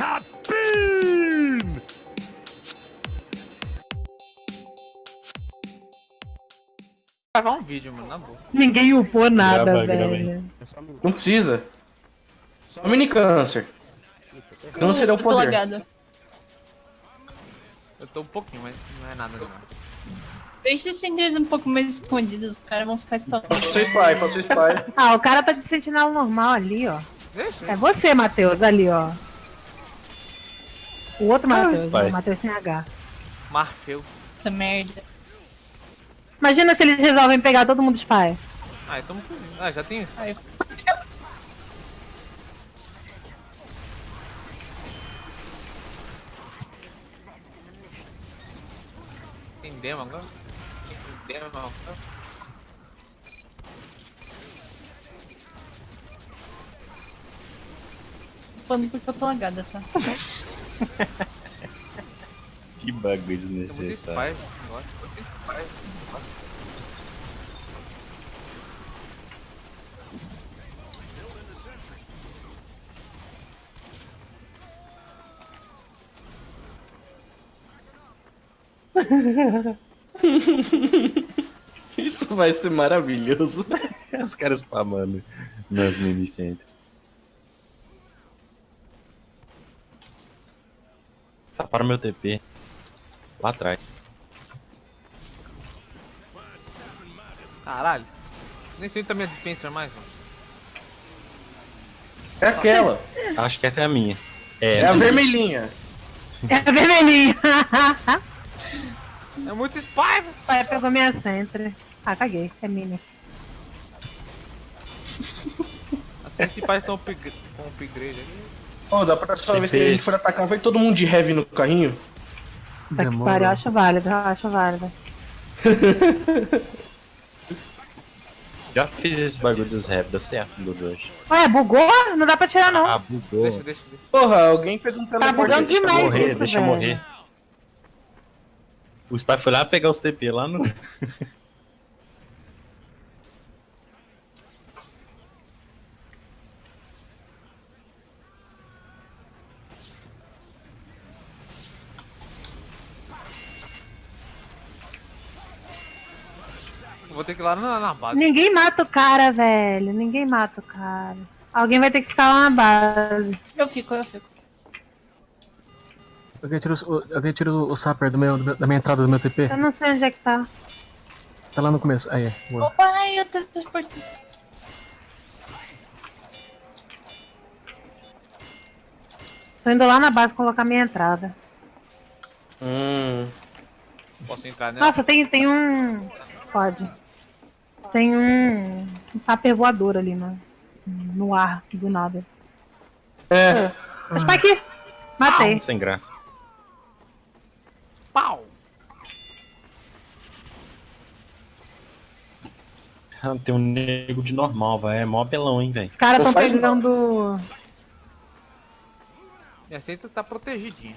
Buttercup Bean! gravar um vídeo, mano, na boa. Ninguém upou nada, Grava, grava aí. velho. Não precisa. Só mini câncer. Câncer é o Eu tô poder. lagada. Eu tô um pouquinho, mas não é nada não. Deixa esses sentidos um pouco mais escondidos, os caras vão ficar espalhados. Passou spy, passou spy. Ah, o cara tá de sentinela normal ali, ó. Deixa, É você, Matheus, ali, ó. O outro Ah, Matheus, Spy. o Matheus sem H. Marfeu. Essa merda. Imagina se eles resolvem pegar todo mundo spy. Ah, estamos com... Ah, já tem isso. Ai, Tem demo agora? Tem demo agora? falando porque eu tô lagada, tá? Que bagulho desnecessário. Isso vai ser maravilhoso. Os caras spamando nas mini center. Só para o meu TP. Lá atrás. Caralho. Nem sei também a dispenser mais, mano. É aquela. Acho que essa é a minha. É, É a vermelhinha. É a vermelhinha. É muito spy. Pai, pegou minha centre. Ah, caguei. É mini. As principais estão com upgrade ali. Ô, da próxima vez que a gente for atacar, vai todo mundo de heavy no carrinho? Tá que pariu, eu acho válido, eu acho válido. Já fiz esse bagulho dos rap, deu certo dos hoje. Ué, bugou? Não dá pra tirar, não. Ah, bugou. Deixa, deixa, deixa. Porra, alguém fez um Tá teleporte. bugando Deixa eu demais morrer, isso, deixa eu velho. morrer. O Spy foi lá pegar os TP lá no. Vou ter que ir lá na, na base. Ninguém mata o cara, velho. Ninguém mata o cara. Alguém vai ter que ficar lá na base. Eu fico, eu fico. Alguém tira, o, alguém tira o, o Sapper do meu, do meu- da minha entrada do meu TP. Eu não sei onde é que tá. Tá lá no começo. Aí, boa. Opa, ai, eu tô transportando. Tô indo lá na base colocar minha entrada. Hum. Posso entrar nela? Nossa, tem, tem um. Pode. Tem um. Um saper voador ali no, no ar, do nada. É. Mas pra aqui! Matei. Sem graça. Pau! Ah, Tem um nego de normal, vai. É mó apelão, hein, velho. Os caras tão pegando. Minha seita tá protegidinha.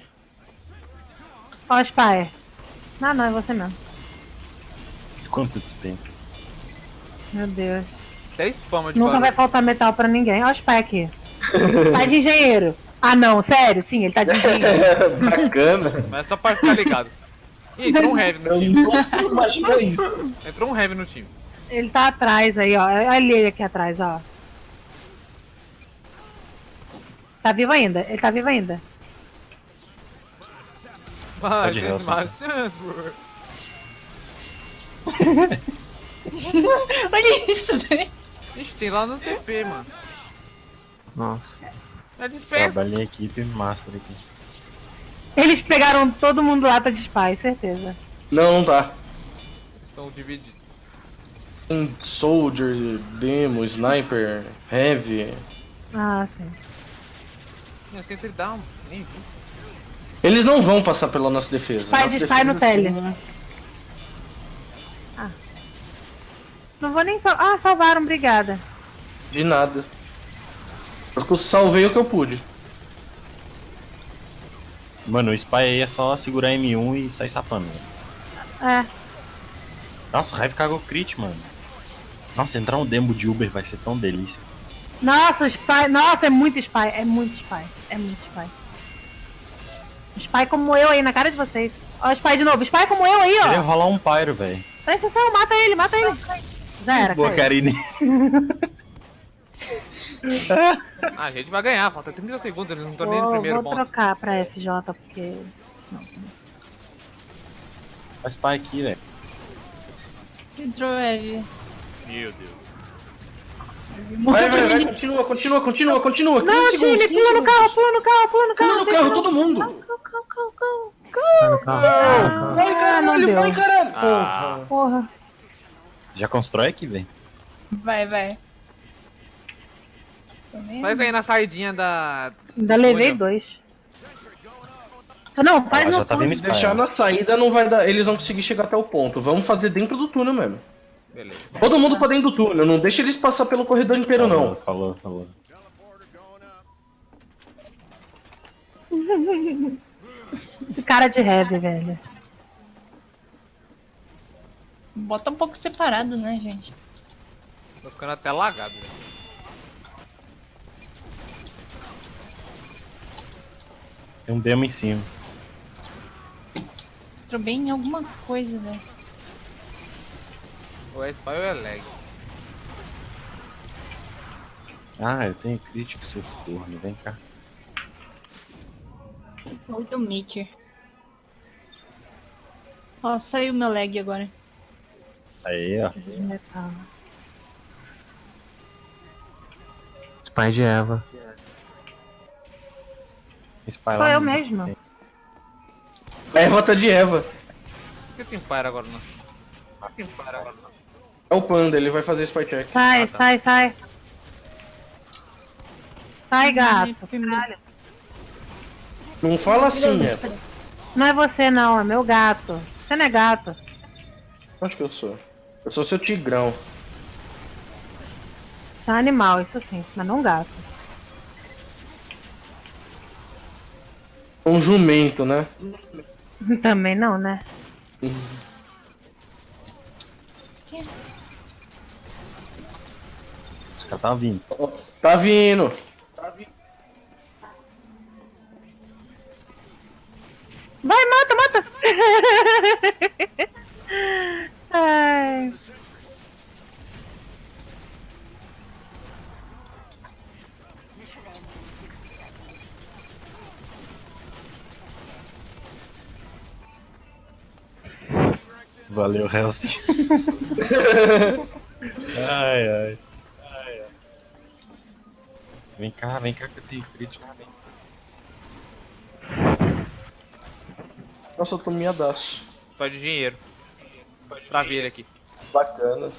Ó, Spire. Não, não, é você mesmo. Quanto dispensa? Meu Deus. Até spama de Nunca vai barulho. faltar metal pra ninguém. Ó, o aqui. tá de engenheiro. Ah, não, sério? Sim, ele tá de engenheiro. Bacana. Mas é só pra ficar ligado. Ih, entrou um heavy no Eu time. imagina isso. Entrou um heavy no time. ele tá atrás aí, ó. Olha ele aqui atrás, ó. Tá vivo ainda. Ele tá vivo ainda. Vai, Pode ir, tem Helson. mais chance, bro. Olha isso, velho. Ixi, tem lá no TP, mano. Nossa. É dispensa. Trabalhei em equipe master aqui. Eles pegaram todo mundo lá pra spy, certeza. Não, não tá. Estão divididos. Tem Soldier, Demo, Sniper, Heavy. Ah, sim. Minha sentry down. Nem vi. Eles não vão passar pela nossa defesa. Vai Nossa de spy no tele. assim, Não vou nem sal... Ah, salvaram, obrigada. De nada. Eu salvei o que eu pude. Mano, o Spy aí é só segurar M1 e sair sapando. É. Nossa, o Hive cagou crit, mano. Nossa, entrar um demo de Uber vai ser tão delícia. Nossa, o spy. Nossa, é muito spy. É muito spy. É muito spy. Spy como eu aí, na cara de vocês. Ó, o Spy de novo. Spy como eu aí, Queria ó. rolar um pyro, velho. Presta atenção, mata ele, mata ele. Já era, Boa. Karine. Ah, a gente vai ganhar, falta 30 segundos, eles não estão nem no Vou, primeiro vou ponto. trocar pra FJ, porque... Faz spy aqui, velho. Entrou Eve. Meu Deus. Vai, vai, vai, continua, continua, continua, continua. 15 Não, 15 pula no carro, pula no carro, pula no carro. Pula no carro, todo mundo. Go, go, go, go. Vai carro. vai. Vai, Ah, caralho, não vai, deu. caralho. Ah. Porra. Já constrói aqui, velho. Vai, vai. Faz aí na saidinha da. Ainda levei Olha. dois. Não, faz Ela no tá túnel. vendo Se deixar na saída, não vai dar. Eles vão conseguir chegar até o ponto. Vamos fazer dentro do túnel mesmo. Beleza. Todo mundo pra dentro do túnel. Não deixa eles passar pelo corredor inteiro, Falou, não. falou, falou. Esse cara de heavy, velho. Bota um pouco separado, né, gente? Tô ficando até lagado, velho. Tem um demo em cima. Entrou bem em alguma coisa, né? Ou é spy ou é lag. Ah, eu tenho crítico, seus cornos. Vem cá. Ou do Maker. Ó, saiu meu lag agora. Aí, ó. Spy de Eva. Spy Sou lá eu mesmo. É rota de Eva. Por que tem fire agora não? Por que tem fire agora não? É o Panda, ele vai fazer spy check. Sai, Ah, tá. sai, sai. Sai, gato. Não fala assim, é. Não é você, não. É meu gato. Você não é gato. Acho que eu sou. Eu sou seu tigrão. Você é um animal, isso sim. Mas não gato. Um jumento, né? Também não, né? Os caras tá vindo. Ó, Tá vindo. Vai, mata, mata! Valeu, Helst. ai, ai. Ai, ai. Vem cá, vem cá que eu tenho crítico. Vem. Nossa, eu tô miadaço. Spy de dinheiro. Pra ver ele aqui. Bacana.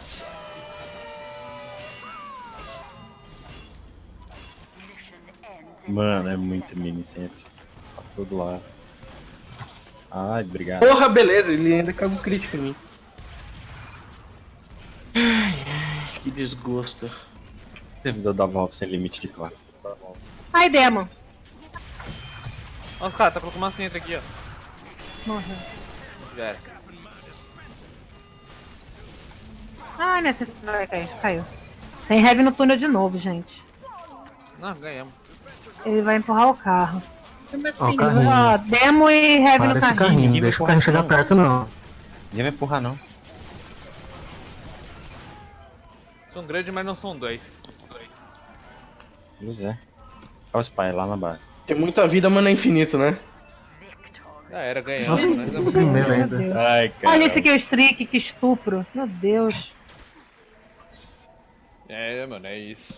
Mano, é muito mini centro. Tá todo lado. Ai, obrigado. Porra, beleza, ele ainda cagou crítico em mim. Ai, ai, que desgosto. Servidor da Valve sem limite de classe. Ai, Demon. Ó, cara, tá colocando uma centro aqui, ó. Morreu. Já era. Ai, minha centro vai cair. Caiu. Tem heavy no túnel de novo, gente. Não, ganhamos. Ele vai empurrar o carro. Turma Ó, o assim, carrinho. Ó, Demo e heavy Para no carrinho. carrinho. Ninguém Deixa o carrinho chegar isso, perto, não. Ninguém vai empurrar, não. São grandes, mas não são dois. Pois é. Olha o Spy lá na base. Tem muita vida, mas não é infinito, né? Já era, ganhamos. Primeiro ainda. Deus. Ai, cara. Olha esse aqui, o streak, que estupro. Meu Deus. É, mano, é isso.